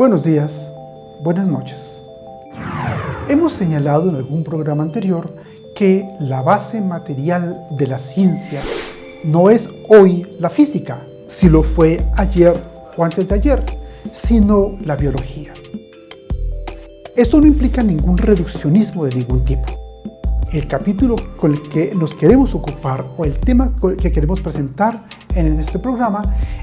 Buenos días, buenas noches. Hemos señalado en algún programa anterior que la base material de la ciencia no es hoy la física, si lo fue ayer o antes de ayer, sino la biología. Esto no implica ningún reduccionismo de ningún tipo. El capítulo con el que nos queremos ocupar o el tema que queremos presentar en este programa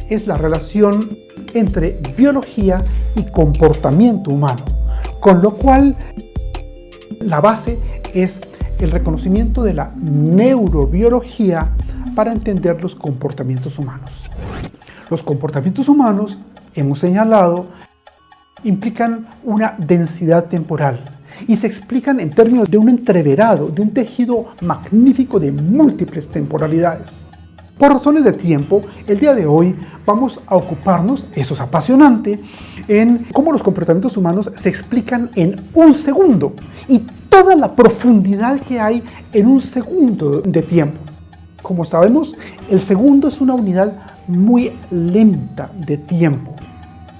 es la relación entre biología y comportamiento humano, con lo cual la base es el reconocimiento de la neurobiología para entender los comportamientos humanos. Los comportamientos humanos, hemos señalado, implican una densidad temporal y se explican en términos de un entreverado, de un tejido magnífico de múltiples temporalidades. Por razones de tiempo, el día de hoy vamos a ocuparnos, eso es apasionante, en cómo los comportamientos humanos se explican en un segundo y toda la profundidad que hay en un segundo de tiempo. Como sabemos, el segundo es una unidad muy lenta de tiempo.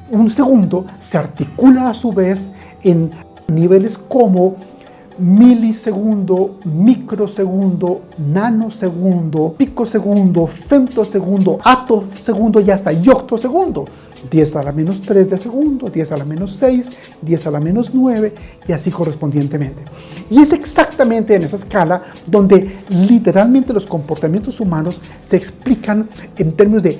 Un segundo se articula a su vez en niveles como milisegundo, microsegundo, nanosegundo, picosegundo, femtosegundo, atosegundo y hasta yoctosegundo. 10 a la menos 3 de segundo, 10 a la menos 6, 10 a la menos 9 y así correspondientemente. Y es exactamente en esa escala donde literalmente los comportamientos humanos se explican en términos de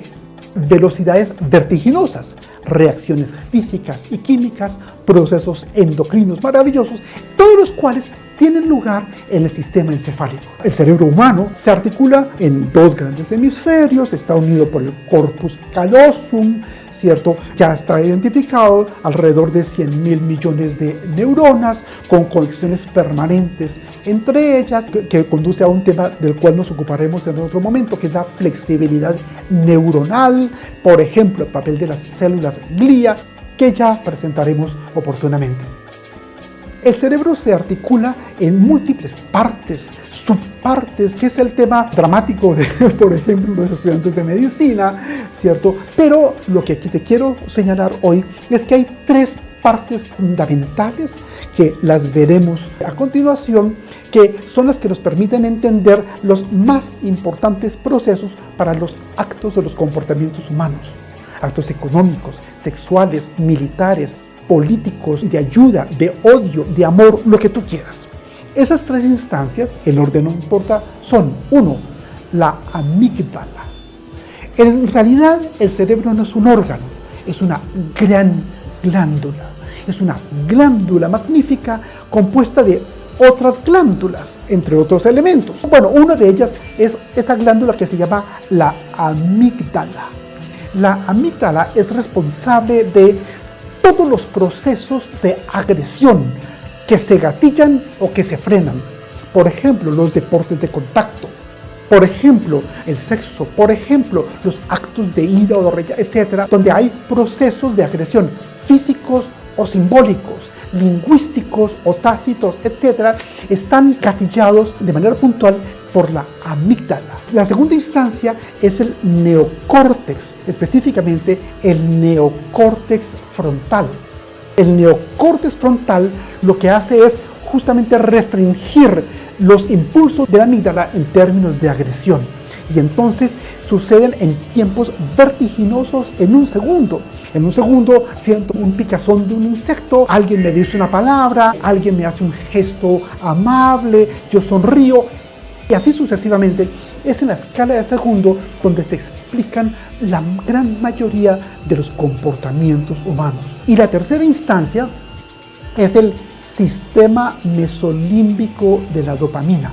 velocidades vertiginosas, reacciones físicas y químicas, procesos endocrinos maravillosos, todos los cuales tienen lugar en el sistema encefálico. El cerebro humano se articula en dos grandes hemisferios, está unido por el corpus callosum, ¿cierto? Ya está identificado alrededor de 100 mil millones de neuronas con conexiones permanentes entre ellas, que, que conduce a un tema del cual nos ocuparemos en otro momento, que es la flexibilidad neuronal, por ejemplo, el papel de las células glía, que ya presentaremos oportunamente. El cerebro se articula en múltiples partes, subpartes, que es el tema dramático de, por ejemplo, los estudiantes de medicina, ¿cierto? Pero lo que aquí te quiero señalar hoy es que hay tres partes fundamentales que las veremos a continuación, que son las que nos permiten entender los más importantes procesos para los actos de los comportamientos humanos. Actos económicos, sexuales, militares, políticos, de ayuda, de odio, de amor, lo que tú quieras. Esas tres instancias, el orden no importa, son, uno, la amígdala. En realidad, el cerebro no es un órgano, es una gran glándula. Es una glándula magnífica compuesta de otras glándulas, entre otros elementos. Bueno, una de ellas es esa glándula que se llama la amígdala. La amígdala es responsable de todos los procesos de agresión que se gatillan o que se frenan. Por ejemplo, los deportes de contacto. Por ejemplo, el sexo. Por ejemplo, los actos de ira o de rechazo, etcétera, donde hay procesos de agresión físicos o simbólicos, lingüísticos o tácitos, etcétera, están gatillados de manera puntual por la amígdala. La segunda instancia es el neocórtex, específicamente el neocórtex frontal. El neocórtex frontal lo que hace es justamente restringir los impulsos de la amígdala en términos de agresión. Y entonces suceden en tiempos vertiginosos en un segundo. En un segundo siento un picazón de un insecto, alguien me dice una palabra, alguien me hace un gesto amable, yo sonrío y así sucesivamente, es en la escala de segundo donde se explican la gran mayoría de los comportamientos humanos. Y la tercera instancia es el sistema mesolímbico de la dopamina.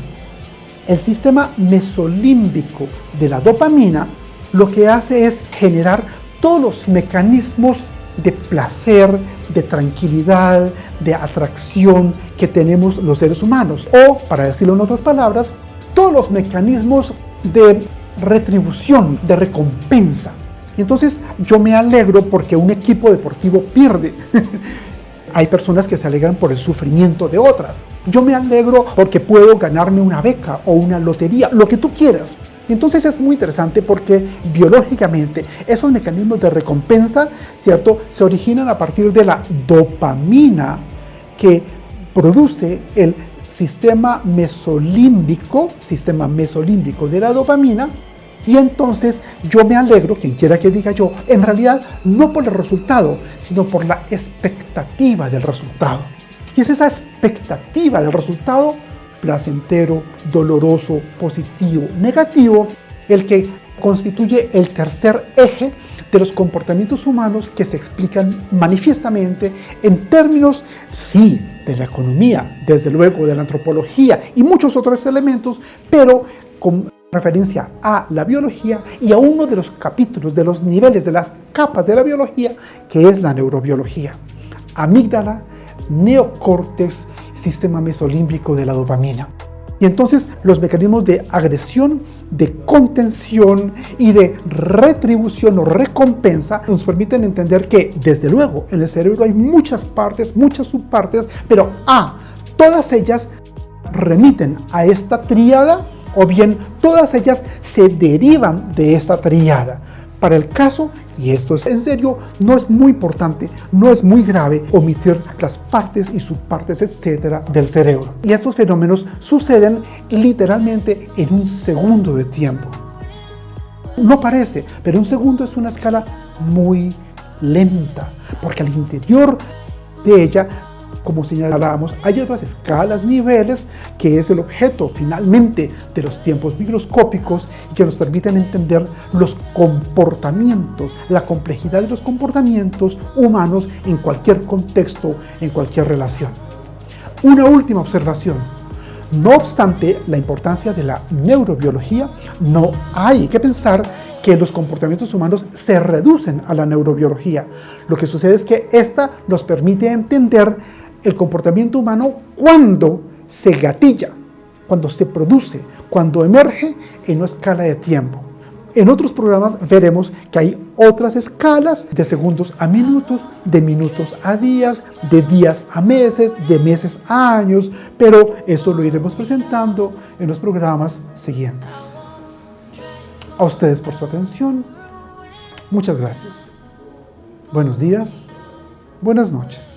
El sistema mesolímbico de la dopamina lo que hace es generar todos los mecanismos de placer, de tranquilidad, de atracción que tenemos los seres humanos. O, para decirlo en otras palabras, todos los mecanismos de retribución, de recompensa. Y entonces yo me alegro porque un equipo deportivo pierde. Hay personas que se alegran por el sufrimiento de otras. Yo me alegro porque puedo ganarme una beca o una lotería, lo que tú quieras. Entonces es muy interesante porque biológicamente esos mecanismos de recompensa, ¿cierto? Se originan a partir de la dopamina que produce el sistema mesolímbico, sistema mesolímbico de la dopamina, y entonces yo me alegro, quien quiera que diga yo, en realidad no por el resultado, sino por la expectativa del resultado. Y es esa expectativa del resultado placentero, doloroso, positivo, negativo, el que constituye el tercer eje de los comportamientos humanos que se explican manifiestamente en términos, sí, de la economía, desde luego de la antropología y muchos otros elementos, pero con referencia a la biología y a uno de los capítulos de los niveles de las capas de la biología, que es la neurobiología. Amígdala, neocórtex, sistema mesolímbico de la dopamina. Entonces los mecanismos de agresión, de contención y de retribución o recompensa nos permiten entender que, desde luego, en el cerebro hay muchas partes, muchas subpartes, pero A, todas ellas remiten a esta tríada o bien todas ellas se derivan de esta tríada. Para el caso, y esto es en serio, no es muy importante, no es muy grave omitir las partes y subpartes, etcétera, del cerebro. Y estos fenómenos suceden literalmente en un segundo de tiempo. No parece, pero un segundo es una escala muy lenta, porque al interior de ella como señalábamos, hay otras escalas, niveles, que es el objeto finalmente de los tiempos microscópicos y que nos permiten entender los comportamientos, la complejidad de los comportamientos humanos en cualquier contexto, en cualquier relación. Una última observación. No obstante la importancia de la neurobiología, no hay que pensar que los comportamientos humanos se reducen a la neurobiología. Lo que sucede es que esta nos permite entender el comportamiento humano cuando se gatilla, cuando se produce, cuando emerge en una escala de tiempo. En otros programas veremos que hay otras escalas de segundos a minutos, de minutos a días, de días a meses, de meses a años, pero eso lo iremos presentando en los programas siguientes. A ustedes por su atención. Muchas gracias. Buenos días. Buenas noches.